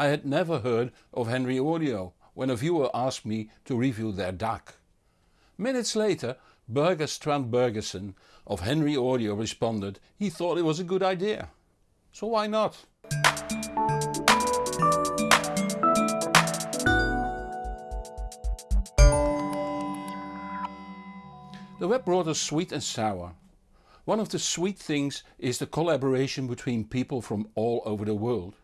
I had never heard of Henry Audio when a viewer asked me to review their DAC. Minutes later Børge Strand-Bergesen of Henry Audio responded he thought it was a good idea. So why not? The web brought us sweet and sour. One of the sweet things is the collaboration between people from all over the world.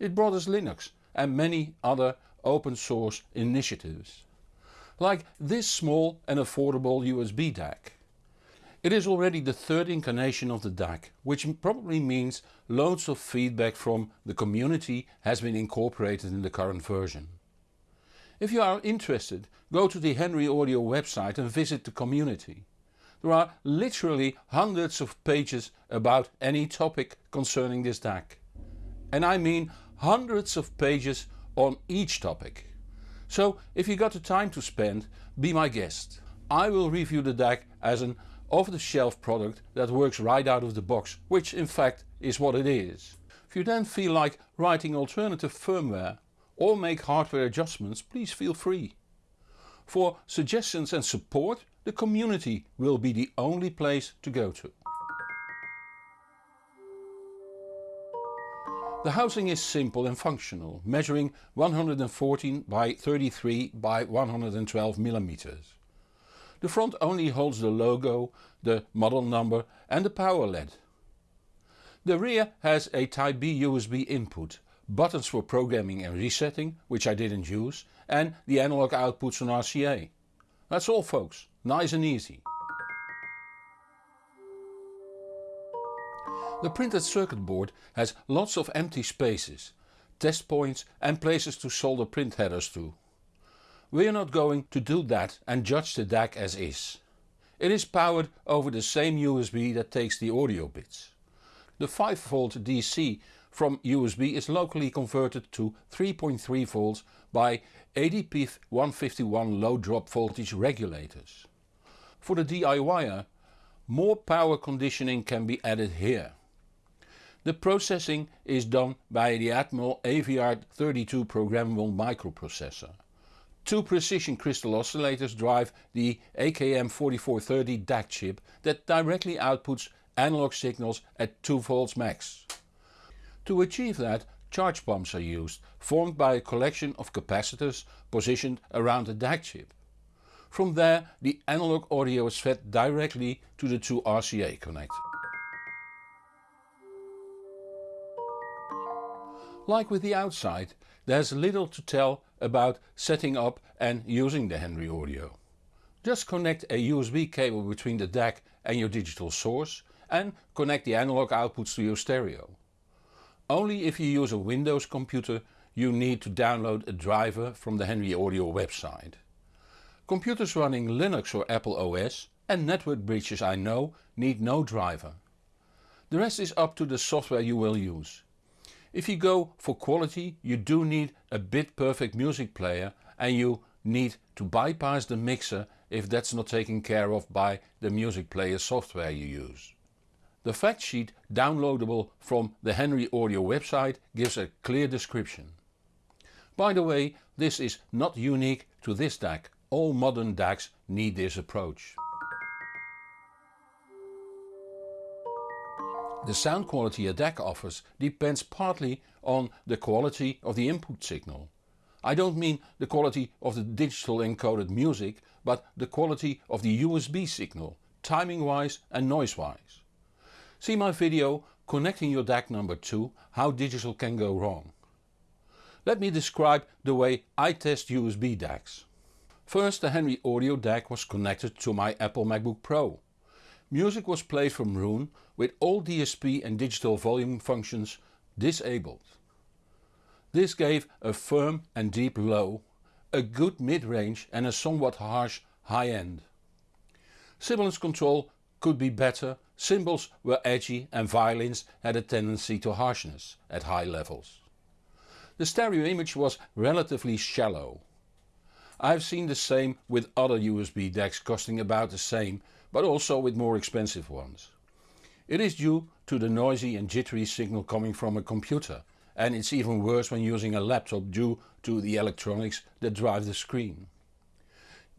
It brought us Linux and many other open source initiatives. Like this small and affordable USB DAC. It is already the third incarnation of the DAC, which probably means loads of feedback from the community has been incorporated in the current version. If you are interested, go to the Henry Audio website and visit the community. There are literally hundreds of pages about any topic concerning this DAC. And I mean hundreds of pages on each topic. So if you got the time to spend, be my guest. I will review the DAC as an off-the-shelf product that works right out of the box, which in fact is what it is. If you then feel like writing alternative firmware or make hardware adjustments please feel free. For suggestions and support the community will be the only place to go to. The housing is simple and functional, measuring 114 by 33 by 112 mm. The front only holds the logo, the model number and the power LED. The rear has a Type B USB input buttons for programming and resetting, which I didn't use, and the analog outputs on RCA. That's all folks, nice and easy. The printed circuit board has lots of empty spaces, test points and places to solder print headers to. We are not going to do that and judge the DAC as is. It is powered over the same USB that takes the audio bits. The 5V DC from USB is locally converted to 3.3 volts by ADP 151 low drop voltage regulators. For the DIYer more power conditioning can be added here. The processing is done by the Atmel AVR32 programmable microprocessor. Two precision crystal oscillators drive the AKM4430 DAC chip that directly outputs analog signals at 2 volts max. To achieve that charge pumps are used, formed by a collection of capacitors positioned around the DAC chip. From there the analog audio is fed directly to the two RCA connectors. Like with the outside, there's little to tell about setting up and using the Henry Audio. Just connect a USB cable between the DAC and your digital source and connect the analog outputs to your stereo. Only if you use a Windows computer you need to download a driver from the Henry Audio website. Computers running Linux or Apple OS and network bridges I know need no driver. The rest is up to the software you will use. If you go for quality you do need a bit perfect music player and you need to bypass the mixer if that's not taken care of by the music player software you use. The fact sheet downloadable from the Henry Audio website gives a clear description. By the way this is not unique to this DAC, all modern DACs need this approach. The sound quality a DAC offers depends partly on the quality of the input signal. I don't mean the quality of the digital encoded music but the quality of the USB signal, timing wise and noise wise. See my video connecting your DAC number 2 how digital can go wrong. Let me describe the way I test USB DACs. First the Henry Audio DAC was connected to my Apple MacBook Pro. Music was played from Roon with all DSP and digital volume functions disabled. This gave a firm and deep low, a good mid-range and a somewhat harsh high end. Sibilance control could be better Cymbals were edgy and violins had a tendency to harshness at high levels. The stereo image was relatively shallow. I've seen the same with other USB DACs costing about the same but also with more expensive ones. It is due to the noisy and jittery signal coming from a computer and it's even worse when using a laptop due to the electronics that drive the screen.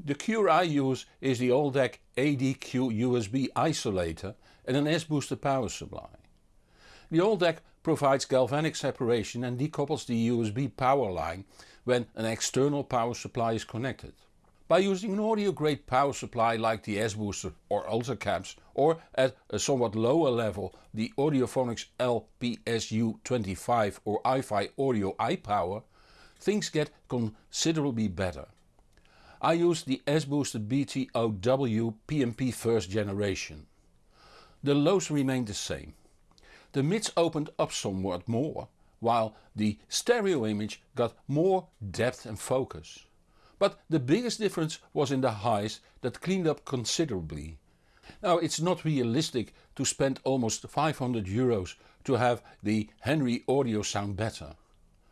The cure I use is the Aldec ADQ USB isolator and an S-booster power supply. The Aldec provides galvanic separation and decouples the USB power line when an external power supply is connected. By using an audio grade power supply like the S-booster or Ultracaps or at a somewhat lower level the Audiophonics LPSU25 or iFi Audio iPower, things get considerably better. I use the S-booster BTOW PMP first generation. The lows remained the same. The mids opened up somewhat more, while the stereo image got more depth and focus. But the biggest difference was in the highs that cleaned up considerably. Now it's not realistic to spend almost 500 euros to have the Henry audio sound better.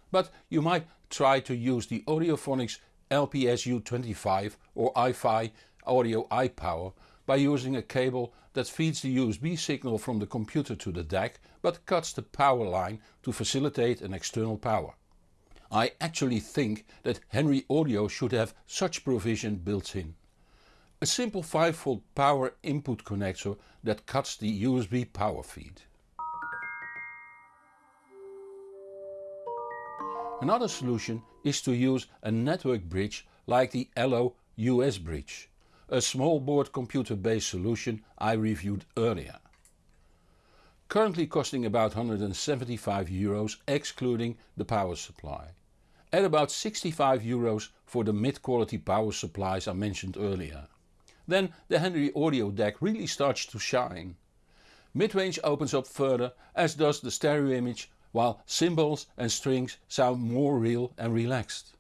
But you might try to use the Audiophonics LPSU25 or iFi Audio iPower by using a cable that feeds the USB signal from the computer to the DAC but cuts the power line to facilitate an external power. I actually think that Henry Audio should have such provision built in. A simple 5V power input connector that cuts the USB power feed. Another solution is to use a network bridge like the Allo USBridge, a small board computer based solution I reviewed earlier. Currently costing about 175 euros excluding the power supply at about 65 euros for the mid-quality power supplies I mentioned earlier. Then the Henry Audio DAC really starts to shine. Mid-range opens up further as does the stereo image while cymbals and strings sound more real and relaxed.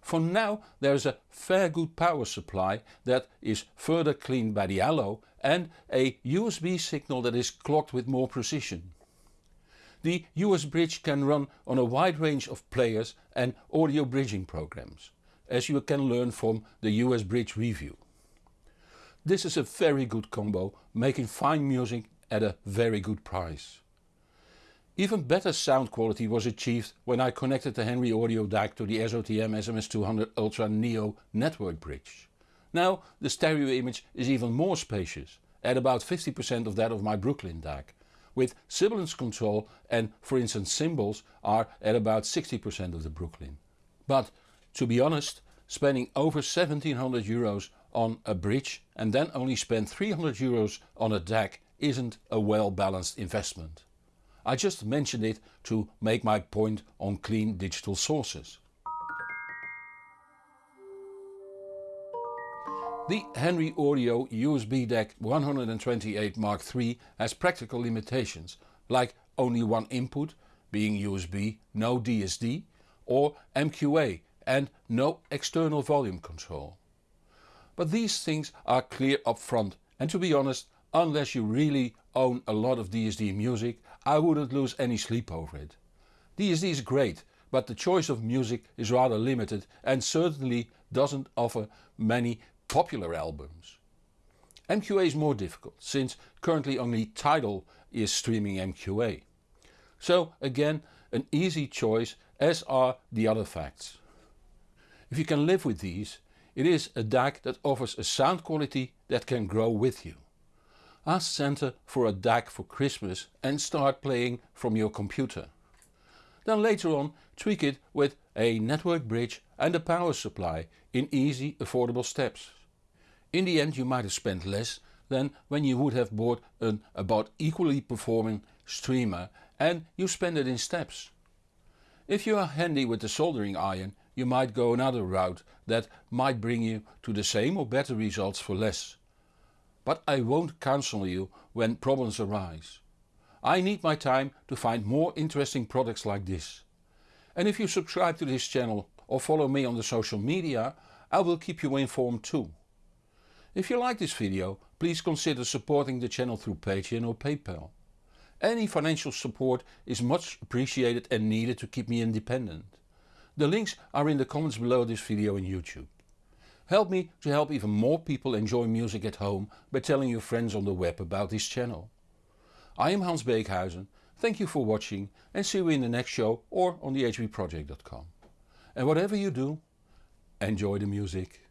For now there is a fair good power supply that is further cleaned by the Allo and a USB signal that is clocked with more precision. The USBridge can run on a wide range of players and audio bridging programs, as you can learn from the USBridge review. This is a very good combo, making fine music at a very good price. Even better sound quality was achieved when I connected the Henry Audio DAC to the SOTM SMS200 Ultra Neo network bridge. Now the stereo image is even more spacious, at about 50% of that of my Brooklyn DAC with sibilance control and for instance cymbals are at about 60% of the Brooklyn. But to be honest, spending over 1700 euros on a bridge and then only spend 300 euros on a DAC isn't a well balanced investment. I just mentioned it to make my point on clean digital sources. The Henry Audio USB DAC 128 Mark III has practical limitations like only one input being USB, no DSD or MQA and no external volume control. But these things are clear up front and to be honest unless you really own a lot of DSD music I wouldn't lose any sleep over it. DSD is great but the choice of music is rather limited and certainly doesn't offer many popular albums. MQA is more difficult since currently only Tidal is streaming MQA. So again an easy choice as are the other facts. If you can live with these, it is a DAC that offers a sound quality that can grow with you. Ask Santa for a DAC for Christmas and start playing from your computer. Then later on tweak it with a network bridge and a power supply in easy affordable steps. In the end you might have spent less than when you would have bought an about equally performing streamer and you spend it in steps. If you are handy with the soldering iron you might go another route that might bring you to the same or better results for less. But I won't counsel you when problems arise. I need my time to find more interesting products like this. And if you subscribe to this channel or follow me on the social media I will keep you informed too. If you like this video please consider supporting the channel through Patreon or PayPal. Any financial support is much appreciated and needed to keep me independent. The links are in the comments below this video on YouTube. Help me to help even more people enjoy music at home by telling your friends on the web about this channel. I am Hans Beekhuizen, Thank you for watching and see you in the next show or on the hbproject.com. And whatever you do, enjoy the music.